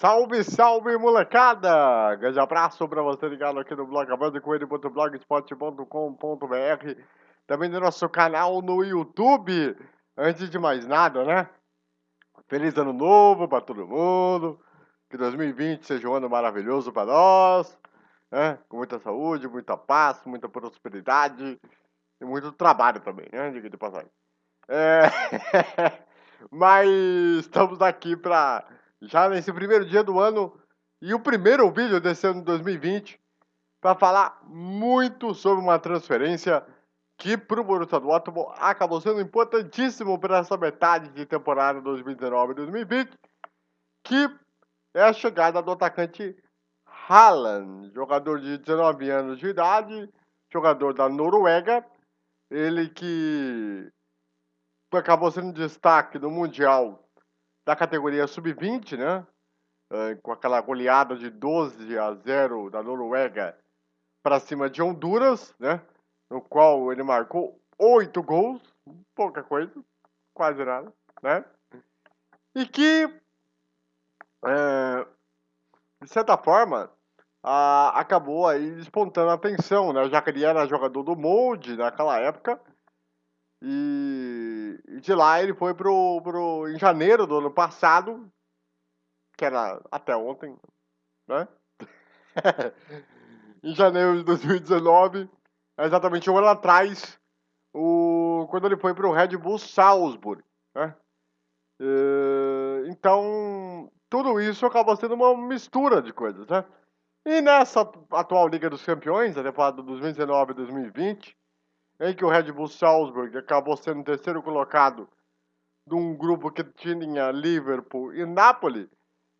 Salve, salve, molecada! Grande abraço para você ligado aqui no blog abandocoelho.blogspot.com.br Também no nosso canal no YouTube. Antes de mais nada, né? Feliz ano novo para todo mundo. Que 2020 seja um ano maravilhoso para nós. Né? Com muita saúde, muita paz, muita prosperidade e muito trabalho também, né? Diga de passagem. É... Mas estamos aqui para já nesse primeiro dia do ano e o primeiro vídeo desse ano de 2020 para falar muito sobre uma transferência que para o Borussia Dortmund acabou sendo importantíssimo para essa metade de temporada 2019-2020, que é a chegada do atacante Haaland, jogador de 19 anos de idade, jogador da Noruega, ele que acabou sendo destaque no Mundial da categoria sub-20, né? Uh, com aquela goleada de 12 a 0 da Noruega para cima de Honduras, né? No qual ele marcou oito gols, pouca coisa, quase nada, né? E que, é, de certa forma, a, acabou aí despontando a atenção, né? Já que ele era jogador do Molde naquela época, e, de lá ele foi pro, pro. Em janeiro do ano passado, que era até ontem, né? em janeiro de 2019, exatamente um ano atrás, o, quando ele foi pro Red Bull Salzburg, né? E, então, tudo isso acabou sendo uma mistura de coisas, né? E nessa atual Liga dos Campeões, a temporada 2019 e 2020, em que o Red Bull Salzburg acabou sendo terceiro colocado de um grupo que tinha Liverpool e Napoli,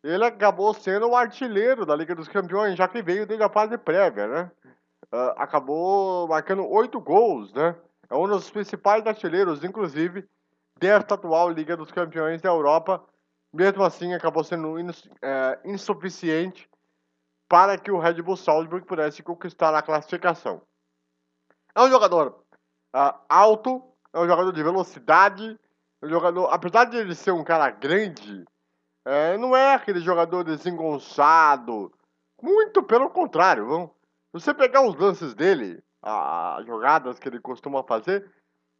ele acabou sendo o artilheiro da Liga dos Campeões, já que veio desde a fase prévia, né? Uh, acabou marcando oito gols, né? É um dos principais artilheiros, inclusive, desta atual Liga dos Campeões da Europa. Mesmo assim, acabou sendo é, insuficiente para que o Red Bull Salzburg pudesse conquistar a classificação. É um jogador uh, alto, é um jogador de velocidade, é um jogador, apesar de ele ser um cara grande, é, não é aquele jogador desengonçado, muito pelo contrário, vamos. Se você pegar os lances dele, as jogadas que ele costuma fazer,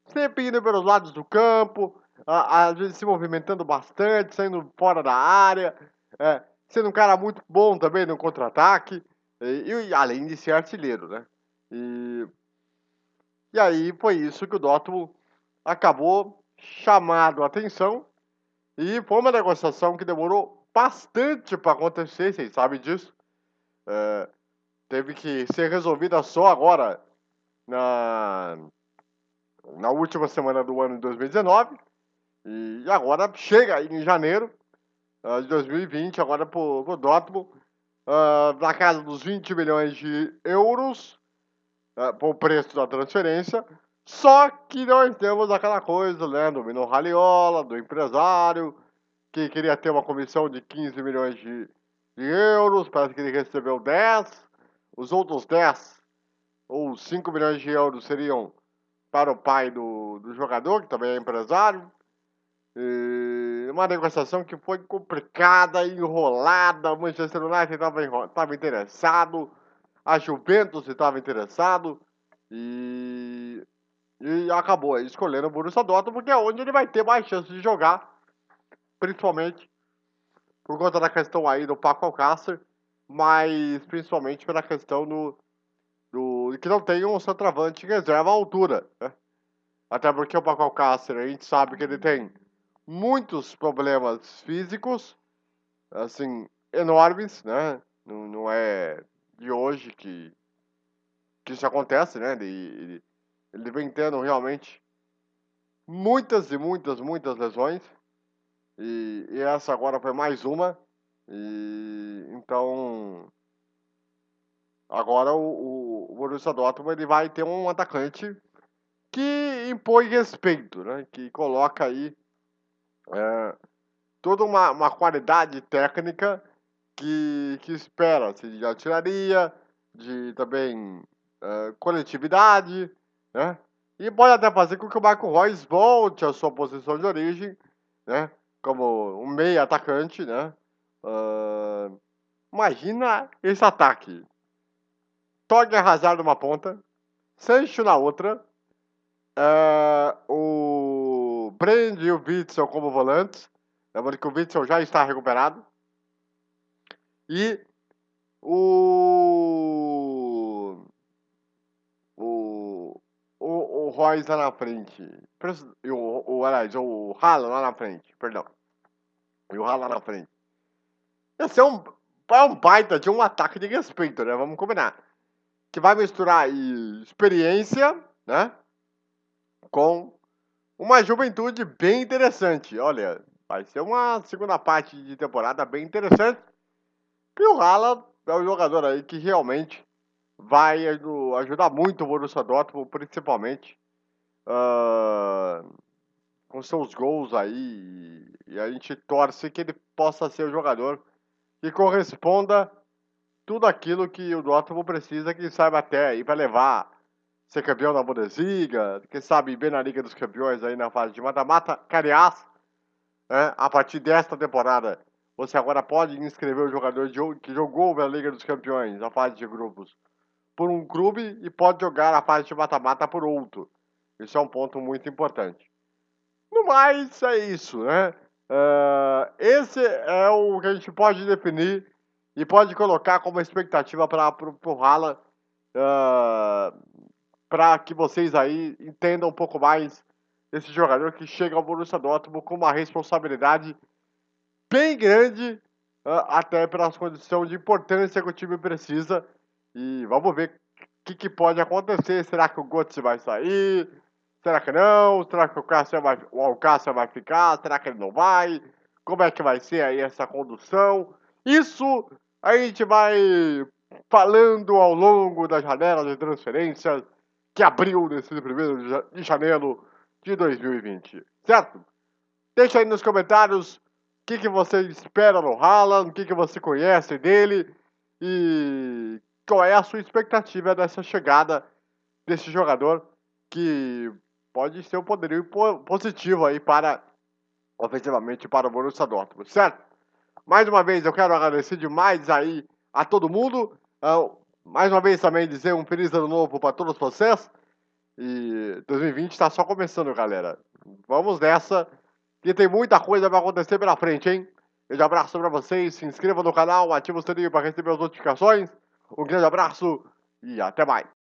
sempre indo pelos lados do campo, às vezes se movimentando bastante, saindo fora da área, é, sendo um cara muito bom também no contra-ataque, e, e, além de ser artilheiro, né? E e aí foi isso que o Dortmund acabou chamado a atenção e foi uma negociação que demorou bastante para acontecer, vocês sabem disso. É, teve que ser resolvida só agora, na, na última semana do ano de 2019. E agora chega em janeiro uh, de 2020, agora para o Dortmund, uh, na casa dos 20 milhões de euros uh, por preço da transferência. Só que nós temos aquela coisa, né, do Mino Raliola, do empresário, que queria ter uma comissão de 15 milhões de, de euros, parece que ele recebeu 10. Os outros 10, ou 5 milhões de euros, seriam para o pai do, do jogador, que também é empresário. E uma negociação que foi complicada, enrolada. O Manchester United estava interessado, a Juventus estava interessado e, e acabou escolhendo o Borussia Dortmund porque é onde ele vai ter mais chance de jogar, principalmente por conta da questão aí do Paco Alcácer, mas principalmente pela questão do, do que não tem um centroavante que reserva a altura, né? Até porque o Paco Alcácer, a gente sabe que ele tem muitos problemas físicos, assim, enormes, né? Não, não é de hoje que, que isso acontece, né? Ele, ele, ele vem tendo realmente muitas e muitas, muitas lesões. E, e essa agora foi mais uma. E então agora o, o Borussia Dortmund ele vai ter um atacante que impõe respeito, né? Que coloca aí é, toda uma, uma qualidade técnica que, que espera-se de artilharia, de também uh, coletividade, né? E pode até fazer com que o Marco Reus volte à sua posição de origem, né? Como um meio atacante, né? Uh, imagina esse ataque. Tog Hazard numa ponta, Sancho na outra, uh, o Brand e o Witzel como volantes. Lembrando que o Witzel já está recuperado. E o. O. O, o Royce lá na frente. E o, o, aliás, o Haaland lá na frente. Perdão. E o Haaland lá na frente. Esse é um, é um baita de um ataque de respeito, né? Vamos combinar que vai misturar experiência, né? Com uma juventude bem interessante. Olha, vai ser uma segunda parte de temporada bem interessante. E o Haaland é um jogador aí que realmente vai ajudar muito o Borussia Dortmund, principalmente uh, com seus gols aí. E a gente torce que ele possa ser o jogador que corresponda tudo aquilo que o Dortmund precisa que saiba até aí para levar ser campeão da Bundesliga, quem sabe bem na Liga dos Campeões aí na fase de mata-mata. Aliás, né, a partir desta temporada, você agora pode inscrever o jogador que jogou na Liga dos Campeões, a fase de grupos, por um clube e pode jogar a fase de mata-mata por outro. Isso é um ponto muito importante. No mais, é isso, né? Uh, esse é o que a gente pode definir e pode colocar como expectativa para o Haaland, uh, para que vocês aí entendam um pouco mais desse jogador que chega ao Borussia Dortmund com uma responsabilidade bem grande, uh, até pelas condições de importância que o time precisa. E vamos ver o que, que, pode acontecer. Será que o Götze vai sair? Será que não? Será que o Cássio vai, o vai ficar? Será que ele não vai? Como é que vai ser aí essa condução? Isso a gente vai falando ao longo da janela de transferências que abriu nesse primeiro de janeiro de 2020, certo? Deixa aí nos comentários o que, que você espera no Haaland, o que, que você conhece dele e qual é a sua expectativa dessa chegada desse jogador que pode ser um poderio positivo aí para, ofensivamente, para o Borussia Dortmund, certo? Mais uma vez, eu quero agradecer demais aí a todo mundo. Uh, mais uma vez também dizer um feliz ano novo para todos vocês. E 2020 está só começando, galera. Vamos nessa, que tem muita coisa para acontecer pela frente, hein? Um abraço para vocês, se inscreva no canal, ative o sininho para receber as notificações. Um grande abraço e até mais.